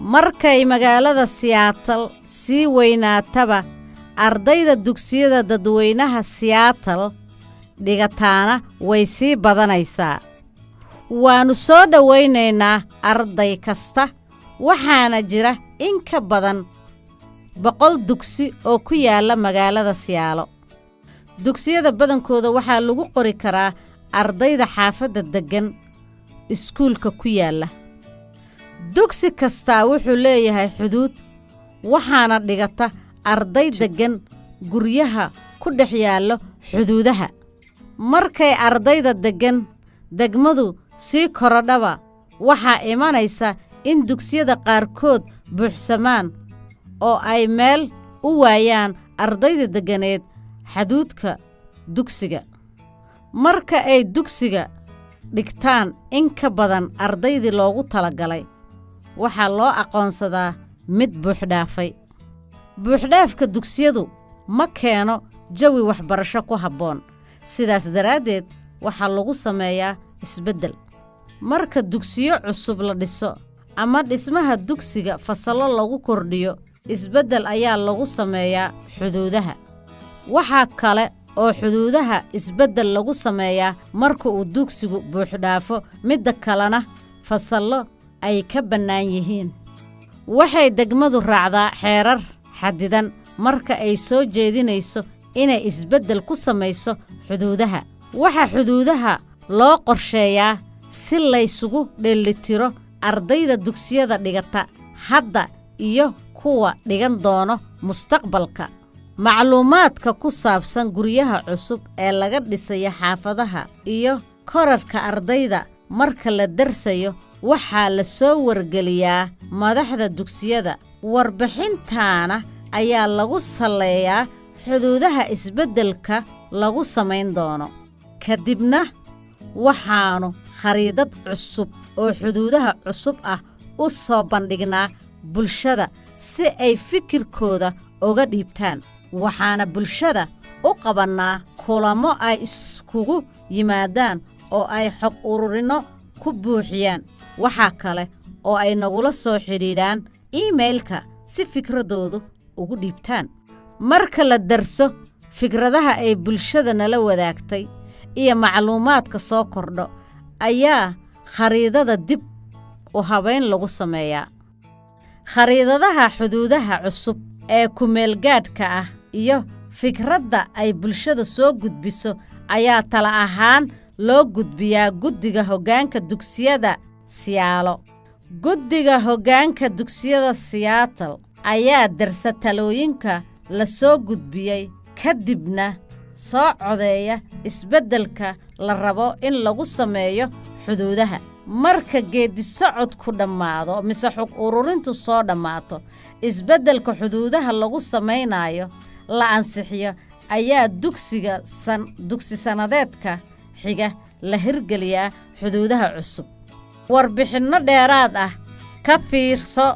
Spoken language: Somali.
markay magaalada siyaatal sii weynaataba ardayda dugsiyada dadweynaha siyaatal dhigataana way sii badanaysaa. Waannu soo dhowaynaynaa arday kasta waxaana jira in ka badan boqol dugsi oo ku yaalla magaalada siyaalo dugsiyada badankooda waxaa lagu qori karaa ardayda xaafadda deggan iskuulka ku yaalla dugsi kastaa wuxuu leeyahay xuduud. Waxaana dhigata arday deggan guryaha ku dhex yaallo xuduudaha. Markay ardayda deggan degmadu sii korodhaba waxaa imanaysa in dugsiyada qaarkood buuxsamaan oo ay meel u waayaan ardayda degganeed xaduudka dugsiga. Marka ay dugsiga dhigtaan in ka badan ardaydii loogu talagalay waxaa loo aqoonsadaa mid buuxdhaafay buuxdhaafka dugsiyadu ma keeno jawi waxbarasho ku habboon. Sidaas daraaddeed waxaa lagu sameeyaa isbeddel. Marka dugsiyo cusub la dhiso ama dhismaha dugsiga fasallo lagu kordhiyo isbeddel ayaa lagu sameeyaa xuduudaha. Waxaa kale oo xuduudaha isbeddel lagu sameeyaa marka uu dugsigu buuxdhaafo midda kalena fasallo ay ka bannaan yihiin. Waxay degmadu raacdaa xeerar xadidan marka ay soo jeedinayso inay isbeddel ku samayso xuduudaha. Waxaa xuduudaha loo qorsheeyaa si laysugu dheellitiro ardayda dugsiyada dhigata hadda iyo kuwa dhigan doono mustaqbalka. Macluumaadka ku saabsan guryaha cusub ee laga dhisayo xaafadaha iyo korarka ardayda marka la darsayo waxaa la soo wargeliyaa madaxda dugsiyada. Warbixintaana ayaa lagu salleeyaa xuduudaha isbeddelka lagu samayn doono. Ka dibna waxaannu khariidad cusub oo xuduudaha cusub ah u soo bandhignaa bulshada si ay fikirkooda uga dhiibtaan. Waxaana bulshada u qabannaa kulamo ay iskugu yimaadaan oo ay xog ururinno ku buuxiyaan. Waxaa kale oo ay nagula soo xidhiidhaan iimailka si fikraddoodu ugu dhiibtaan. Marka la darso fikradaha ay bulshada nala wadaagtay iyo macluumaadka soo kordho ayaa khariidada dib u habayn lagu sameeyaa. Khariidadaha xuduudaha cusub ee kumeelgaadhka ah iyo fikradda ay bulshada soo gudbiso ayaa tala ahaan loo gudbiyaa guddiga hoggaanka dugsiyada siyaalo guddiga hoggaanka dugsiyada siyaatal ayaa darsa talooyinka la soo gudbiyey ka dibna soo codeeya isbeddelka la rabo in lagu sameeyo xuduudaha. Marka geeddisocodku dhammaado mise xog ururintu soo dhammaato isbeddelka xuduudaha lagu samaynaayo la ansixiyo ayaa dugsiga dugsi sannadeedka xiga la hirgeliyaa xuduudaha cusub. Warbixinno dheeraad ah ka fiirso